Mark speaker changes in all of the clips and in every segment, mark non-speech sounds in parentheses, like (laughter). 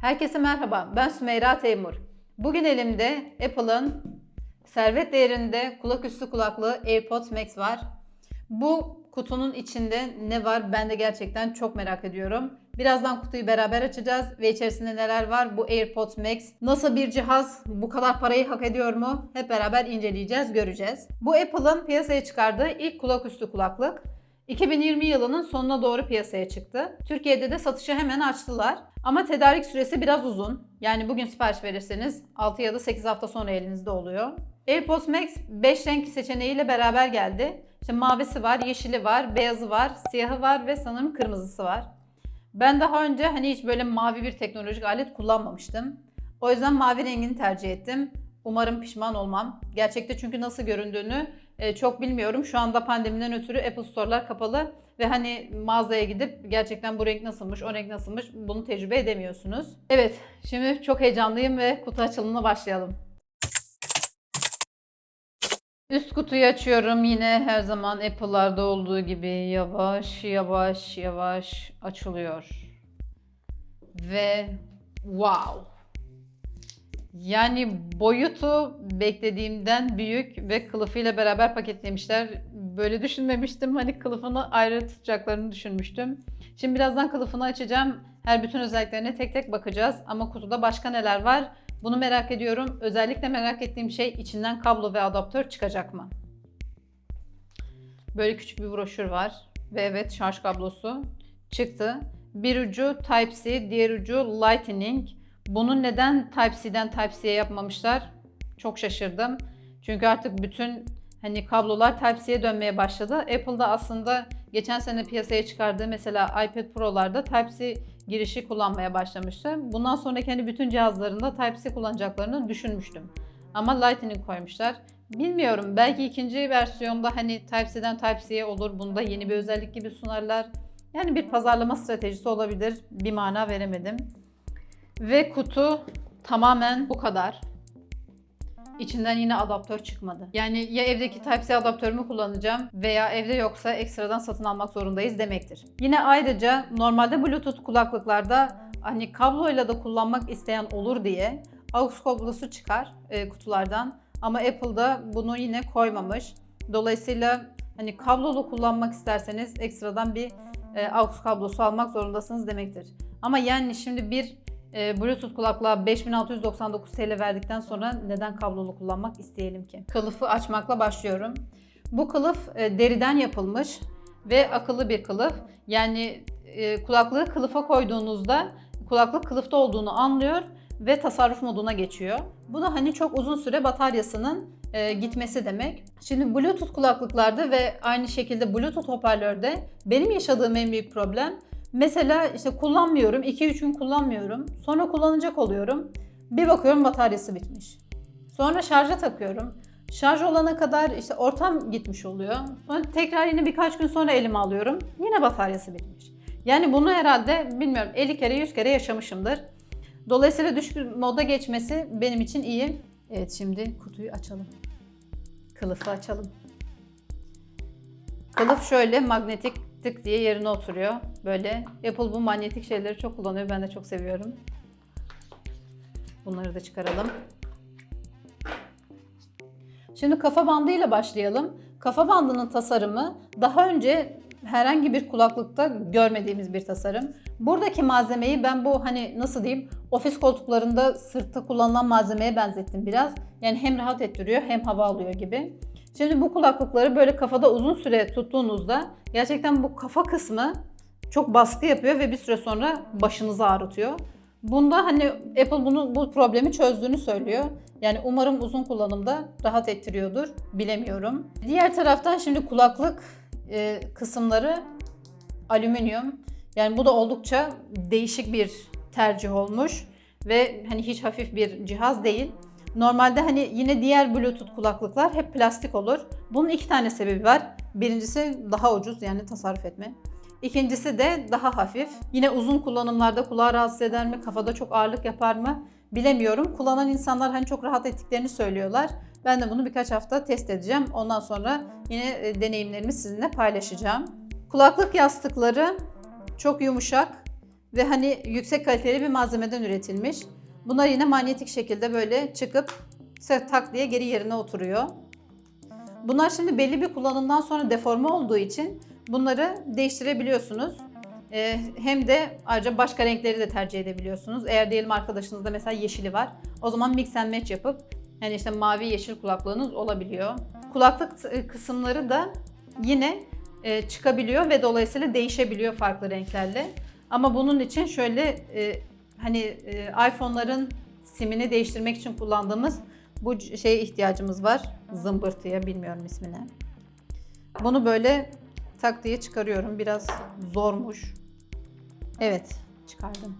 Speaker 1: Herkese merhaba, ben Sümeyra Teymur. Bugün elimde Apple'ın servet değerinde kulaküstü kulaklığı AirPods Max var. Bu kutunun içinde ne var ben de gerçekten çok merak ediyorum. Birazdan kutuyu beraber açacağız ve içerisinde neler var bu AirPods Max nasıl bir cihaz bu kadar parayı hak ediyor mu hep beraber inceleyeceğiz göreceğiz. Bu Apple'ın piyasaya çıkardığı ilk kulaküstü kulaklık. 2020 yılının sonuna doğru piyasaya çıktı. Türkiye'de de satışı hemen açtılar. Ama tedarik süresi biraz uzun. Yani bugün sipariş verirseniz 6 ya da 8 hafta sonra elinizde oluyor. AirPods Max 5 renk seçeneğiyle beraber geldi. İşte mavisi var, yeşili var, beyazı var, siyahı var ve sanırım kırmızısı var. Ben daha önce hani hiç böyle mavi bir teknolojik alet kullanmamıştım. O yüzden mavi rengini tercih ettim. Umarım pişman olmam. Gerçekte çünkü nasıl göründüğünü e, çok bilmiyorum. Şu anda pandemiden ötürü Apple Store'lar kapalı ve hani mağazaya gidip gerçekten bu renk nasılmış, o renk nasılmış bunu tecrübe edemiyorsunuz. Evet, şimdi çok heyecanlıyım ve kutu açılımına başlayalım. Üst kutuyu açıyorum yine her zaman Apple'larda olduğu gibi yavaş yavaş yavaş açılıyor. Ve wow! Yani boyutu beklediğimden büyük ve kılıfıyla beraber paketlemişler. Böyle düşünmemiştim. Hani kılıfını ayrı tutacaklarını düşünmüştüm. Şimdi birazdan kılıfını açacağım. Her bütün özelliklerine tek tek bakacağız. Ama kutuda başka neler var? Bunu merak ediyorum. Özellikle merak ettiğim şey içinden kablo ve adaptör çıkacak mı? Böyle küçük bir broşür var. Ve evet şarj kablosu çıktı. Bir ucu Type-C, diğer ucu Lightning. Bunu neden Type-C'den Type-C'ye yapmamışlar? Çok şaşırdım. Çünkü artık bütün hani kablolar Type-C'ye dönmeye başladı. Apple'da aslında geçen sene piyasaya çıkardığı mesela iPad Pro'larda Type-C girişi kullanmaya başlamıştı. Bundan sonraki hani bütün cihazlarında Type-C kullanacaklarını düşünmüştüm. Ama Lightning koymuşlar. Bilmiyorum belki ikinci versiyonda hani Type-C'den Type-C'ye olur. Bunda yeni bir özellik gibi sunarlar. Yani bir pazarlama stratejisi olabilir. Bir mana veremedim. Ve kutu tamamen bu kadar. İçinden yine adaptör çıkmadı. Yani ya evdeki Type-C adaptörümü kullanacağım veya evde yoksa ekstradan satın almak zorundayız demektir. Yine ayrıca normalde Bluetooth kulaklıklarda hani kabloyla da kullanmak isteyen olur diye AUX kablosu çıkar e, kutulardan. Ama Apple'da bunu yine koymamış. Dolayısıyla hani kablolu kullanmak isterseniz ekstradan bir e, AUX kablosu almak zorundasınız demektir. Ama yani şimdi bir e, Bluetooth kulaklığa 5699 TL verdikten sonra neden kablolu kullanmak isteyelim ki? Kılıfı açmakla başlıyorum. Bu kılıf e, deriden yapılmış ve akıllı bir kılıf. Yani e, kulaklığı kılıfa koyduğunuzda kulaklık kılıfta olduğunu anlıyor ve tasarruf moduna geçiyor. Bu da hani çok uzun süre bataryasının e, gitmesi demek. Şimdi Bluetooth kulaklıklarda ve aynı şekilde Bluetooth hoparlörde benim yaşadığım en büyük problem Mesela işte kullanmıyorum, 2-3 gün kullanmıyorum. Sonra kullanacak oluyorum. Bir bakıyorum bataryası bitmiş. Sonra şarja takıyorum. Şarj olana kadar işte ortam gitmiş oluyor. Sonra tekrar yine birkaç gün sonra elime alıyorum. Yine bataryası bitmiş. Yani bunu herhalde bilmiyorum 50 kere 100 kere yaşamışımdır. Dolayısıyla düşük moda geçmesi benim için iyi. Evet şimdi kutuyu açalım. Kılıfı açalım. Kılıf şöyle magnetik tık diye yerine oturuyor. Böyle Apple bu manyetik şeyleri çok kullanıyor. Ben de çok seviyorum. Bunları da çıkaralım. Şimdi kafa bandıyla başlayalım. Kafa bandının tasarımı daha önce herhangi bir kulaklıkta görmediğimiz bir tasarım. Buradaki malzemeyi ben bu hani nasıl diyeyim ofis koltuklarında sırtta kullanılan malzemeye benzettim biraz. Yani hem rahat ettiriyor hem hava alıyor gibi. Şimdi bu kulaklıkları böyle kafada uzun süre tuttuğunuzda gerçekten bu kafa kısmı çok baskı yapıyor ve bir süre sonra başınızı ağrıtıyor. Bunda hani Apple bunu bu problemi çözdüğünü söylüyor. Yani umarım uzun kullanımda rahat ettiriyordur. Bilemiyorum. Diğer taraftan şimdi kulaklık e, kısımları alüminyum. Yani bu da oldukça değişik bir tercih olmuş ve hani hiç hafif bir cihaz değil. Normalde hani yine diğer Bluetooth kulaklıklar hep plastik olur. Bunun iki tane sebebi var. Birincisi daha ucuz yani tasarruf etme. İkincisi de daha hafif. Yine uzun kullanımlarda kulağı rahatsız eder mi, kafada çok ağırlık yapar mı bilemiyorum. Kullanan insanlar hani çok rahat ettiklerini söylüyorlar. Ben de bunu birkaç hafta test edeceğim. Ondan sonra yine e, deneyimlerimi sizinle paylaşacağım. Kulaklık yastıkları çok yumuşak ve hani yüksek kaliteli bir malzemeden üretilmiş. Bunlar yine manyetik şekilde böyle çıkıp tak diye geri yerine oturuyor. Bunlar şimdi belli bir kullanımdan sonra deforme olduğu için bunları değiştirebiliyorsunuz. Ee, hem de ayrıca başka renkleri de tercih edebiliyorsunuz. Eğer diyelim arkadaşınızda mesela yeşili var. O zaman mix and match yapıp yani işte mavi yeşil kulaklığınız olabiliyor. Kulaklık kısımları da yine e, çıkabiliyor ve dolayısıyla değişebiliyor farklı renklerle. Ama bunun için şöyle e, hani e, iPhone'ların simini değiştirmek için kullandığımız bu şeye ihtiyacımız var. Zımbırtıya bilmiyorum ismini. Bunu böyle tak diye çıkarıyorum. Biraz zormuş. Evet, çıkardım.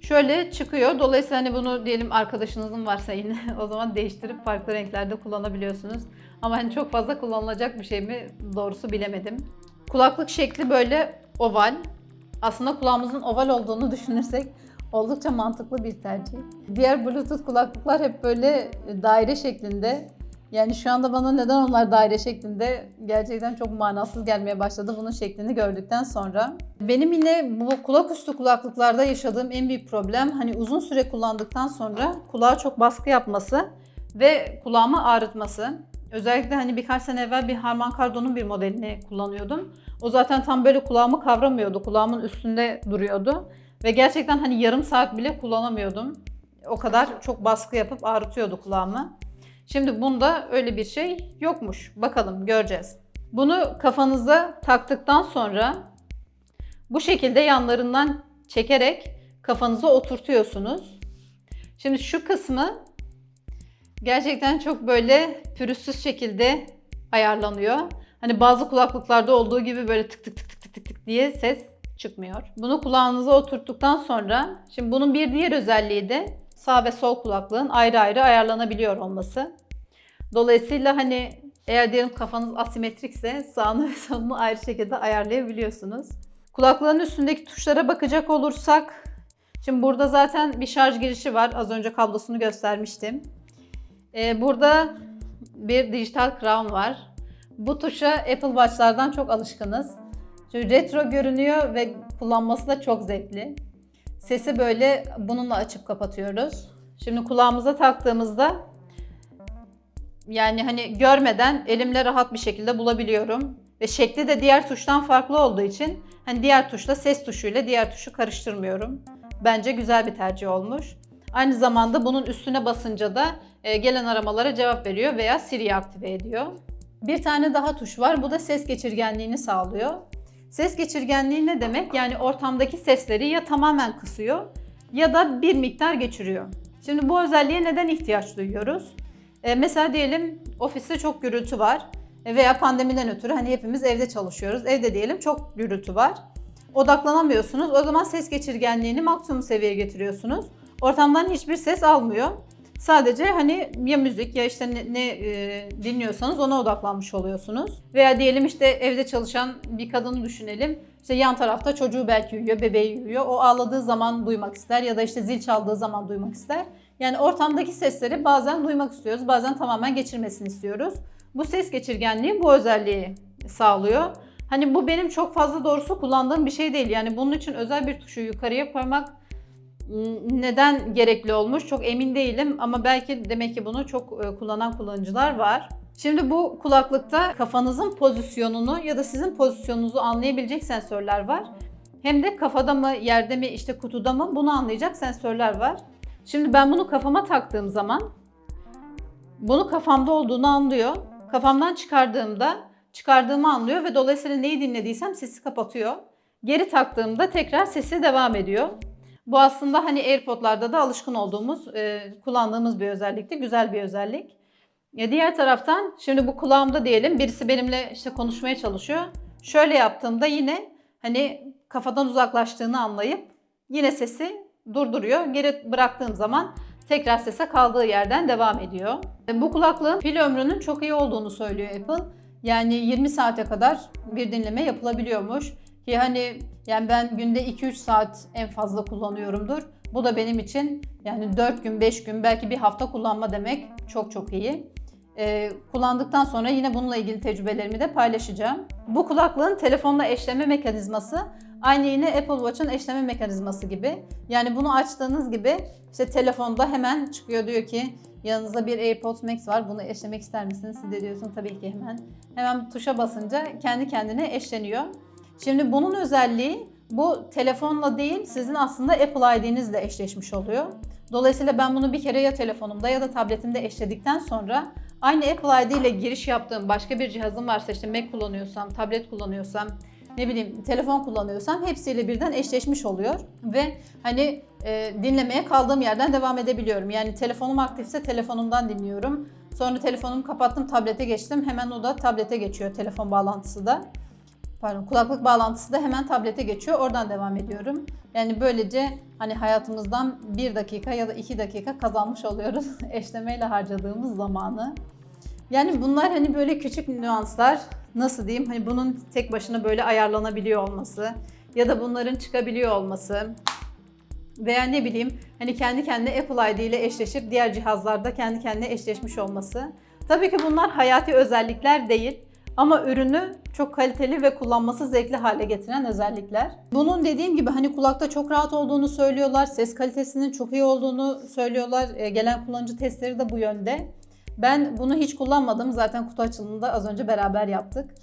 Speaker 1: Şöyle çıkıyor. Dolayısıyla hani bunu diyelim arkadaşınızın varsa yine (laughs) o zaman değiştirip farklı renklerde kullanabiliyorsunuz. Ama hani çok fazla kullanılacak bir şey mi doğrusu bilemedim. Kulaklık şekli böyle oval. Aslında kulağımızın oval olduğunu (laughs) düşünürsek oldukça mantıklı bir tercih. Diğer Bluetooth kulaklıklar hep böyle daire şeklinde. Yani şu anda bana neden onlar daire şeklinde gerçekten çok manasız gelmeye başladı bunun şeklini gördükten sonra. Benim yine bu kulak üstü kulaklıklarda yaşadığım en büyük problem hani uzun süre kullandıktan sonra kulağa çok baskı yapması ve kulağımı ağrıtması. Özellikle hani birkaç sene evvel bir Harman Kardon'un bir modelini kullanıyordum. O zaten tam böyle kulağımı kavramıyordu. Kulağımın üstünde duruyordu. Ve gerçekten hani yarım saat bile kullanamıyordum. O kadar çok baskı yapıp ağrıtıyordu kulağımı. Şimdi bunda öyle bir şey yokmuş. Bakalım göreceğiz. Bunu kafanıza taktıktan sonra bu şekilde yanlarından çekerek kafanıza oturtuyorsunuz. Şimdi şu kısmı gerçekten çok böyle pürüzsüz şekilde ayarlanıyor. Hani bazı kulaklıklarda olduğu gibi böyle tık tık tık tık tık tık tık diye ses çıkmıyor. Bunu kulağınıza oturttuktan sonra şimdi bunun bir diğer özelliği de sağ ve sol kulaklığın ayrı ayrı ayarlanabiliyor olması. Dolayısıyla hani eğer diyelim kafanız asimetrikse sağını ve solunu ayrı şekilde ayarlayabiliyorsunuz. Kulaklığın üstündeki tuşlara bakacak olursak şimdi burada zaten bir şarj girişi var. Az önce kablosunu göstermiştim. Ee, burada bir dijital crown var. Bu tuşa Apple Watch'lardan çok alışkınız. Çünkü retro görünüyor ve kullanması da çok zevkli. Sesi böyle bununla açıp kapatıyoruz. Şimdi kulağımıza taktığımızda yani hani görmeden elimle rahat bir şekilde bulabiliyorum. Ve şekli de diğer tuştan farklı olduğu için hani diğer tuşla ses tuşuyla diğer tuşu karıştırmıyorum. Bence güzel bir tercih olmuş. Aynı zamanda bunun üstüne basınca da gelen aramalara cevap veriyor veya Siri'yi aktive ediyor. Bir tane daha tuş var. Bu da ses geçirgenliğini sağlıyor. Ses geçirgenliği ne demek? Yani ortamdaki sesleri ya tamamen kısıyor ya da bir miktar geçiriyor. Şimdi bu özelliğe neden ihtiyaç duyuyoruz? E, mesela diyelim ofiste çok gürültü var E, veya pandemiden ötürü hani hepimiz evde çalışıyoruz. Evde diyelim çok gürültü var. Odaklanamıyorsunuz. O zaman ses geçirgenliğini maksimum seviyeye getiriyorsunuz. Ortamdan hiçbir ses almıyor. Sadece hani ya müzik ya işte ne, ne e, dinliyorsanız ona odaklanmış oluyorsunuz. Veya diyelim işte evde çalışan bir kadını düşünelim. İşte yan tarafta çocuğu belki uyuyor, bebeği uyuyor. O ağladığı zaman duymak ister ya da işte zil çaldığı zaman duymak ister. Yani ortamdaki sesleri bazen duymak istiyoruz, bazen tamamen geçirmesini istiyoruz. Bu ses geçirgenliği bu özelliği sağlıyor. Hani bu benim çok fazla doğrusu kullandığım bir şey değil. Yani bunun için özel bir tuşu yukarıya koymak neden gerekli olmuş çok emin değilim ama belki demek ki bunu çok e, kullanan kullanıcılar var. Şimdi bu kulaklıkta kafanızın pozisyonunu ya da sizin pozisyonunuzu anlayabilecek sensörler var. Hem de kafada mı, yerde mi, işte kutuda mı bunu anlayacak sensörler var. Şimdi ben bunu kafama taktığım zaman bunu kafamda olduğunu anlıyor. Kafamdan çıkardığımda çıkardığımı anlıyor ve dolayısıyla neyi dinlediysem sesi kapatıyor. Geri taktığımda tekrar sesi devam ediyor. Bu aslında hani AirPod'larda da alışkın olduğumuz, e, kullandığımız bir özellikti. Güzel bir özellik. Ya diğer taraftan şimdi bu kulağımda diyelim birisi benimle işte konuşmaya çalışıyor. Şöyle yaptığımda yine hani kafadan uzaklaştığını anlayıp yine sesi durduruyor. Geri bıraktığım zaman tekrar sese kaldığı yerden devam ediyor. E, Bu kulaklığın pil ömrünün çok iyi olduğunu söylüyor Apple. Yani 20 saate kadar bir dinleme yapılabiliyormuş. Ki hani yani ben günde 2-3 saat en fazla kullanıyorumdur. Bu da benim için yani 4 gün, 5 gün belki bir hafta kullanma demek çok çok iyi. Ee, kullandıktan sonra yine bununla ilgili tecrübelerimi de paylaşacağım. Bu kulaklığın telefonla eşleme mekanizması Aynı yine Apple Watch'un eşleme mekanizması gibi. Yani bunu açtığınız gibi işte telefonda hemen çıkıyor diyor ki yanınızda bir AirPods Max var bunu eşlemek ister misiniz? Siz de diyorsun tabii ki hemen. Hemen tuşa basınca kendi kendine eşleniyor. Şimdi bunun özelliği bu telefonla değil sizin aslında Apple ID'nizle eşleşmiş oluyor. Dolayısıyla ben bunu bir kere ya telefonumda ya da tabletimde eşledikten sonra aynı Apple ID ile giriş yaptığım başka bir cihazım varsa işte Mac kullanıyorsam, tablet kullanıyorsam, ne bileyim telefon kullanıyorsam hepsiyle birden eşleşmiş oluyor ve hani e, dinlemeye kaldığım yerden devam edebiliyorum. Yani telefonum aktifse telefonumdan dinliyorum. Sonra telefonumu kapattım, tablete geçtim. Hemen o da tablete geçiyor telefon bağlantısı da. Pardon, kulaklık bağlantısı da hemen tablete geçiyor. Oradan devam ediyorum. Yani böylece hani hayatımızdan bir dakika ya da iki dakika kazanmış oluyoruz (laughs) eşlemeyle harcadığımız zamanı. Yani bunlar hani böyle küçük nüanslar nasıl diyeyim hani bunun tek başına böyle ayarlanabiliyor olması ya da bunların çıkabiliyor olması veya ne bileyim hani kendi kendine Apple ID ile eşleşip diğer cihazlarda kendi kendine eşleşmiş olması. Tabii ki bunlar hayati özellikler değil ama ürünü çok kaliteli ve kullanması zevkli hale getiren özellikler. Bunun dediğim gibi hani kulakta çok rahat olduğunu söylüyorlar. Ses kalitesinin çok iyi olduğunu söylüyorlar. E, gelen kullanıcı testleri de bu yönde. Ben bunu hiç kullanmadım. Zaten kutu açılımında az önce beraber yaptık.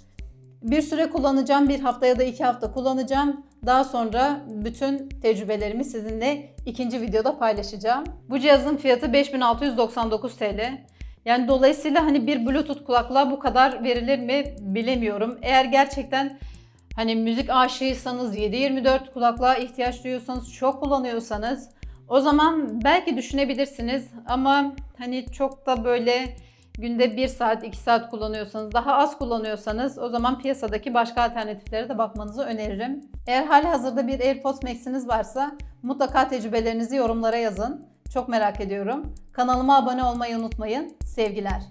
Speaker 1: Bir süre kullanacağım. Bir hafta ya da iki hafta kullanacağım. Daha sonra bütün tecrübelerimi sizinle ikinci videoda paylaşacağım. Bu cihazın fiyatı 5699 TL. Yani dolayısıyla hani bir Bluetooth kulaklığa bu kadar verilir mi bilemiyorum. Eğer gerçekten hani müzik aşığıysanız 7-24 kulaklığa ihtiyaç duyuyorsanız, çok kullanıyorsanız o zaman belki düşünebilirsiniz ama hani çok da böyle günde 1 saat 2 saat kullanıyorsanız daha az kullanıyorsanız o zaman piyasadaki başka alternatiflere de bakmanızı öneririm. Eğer hali hazırda bir AirPods Max'iniz varsa mutlaka tecrübelerinizi yorumlara yazın. Çok merak ediyorum. Kanalıma abone olmayı unutmayın. Sevgiler.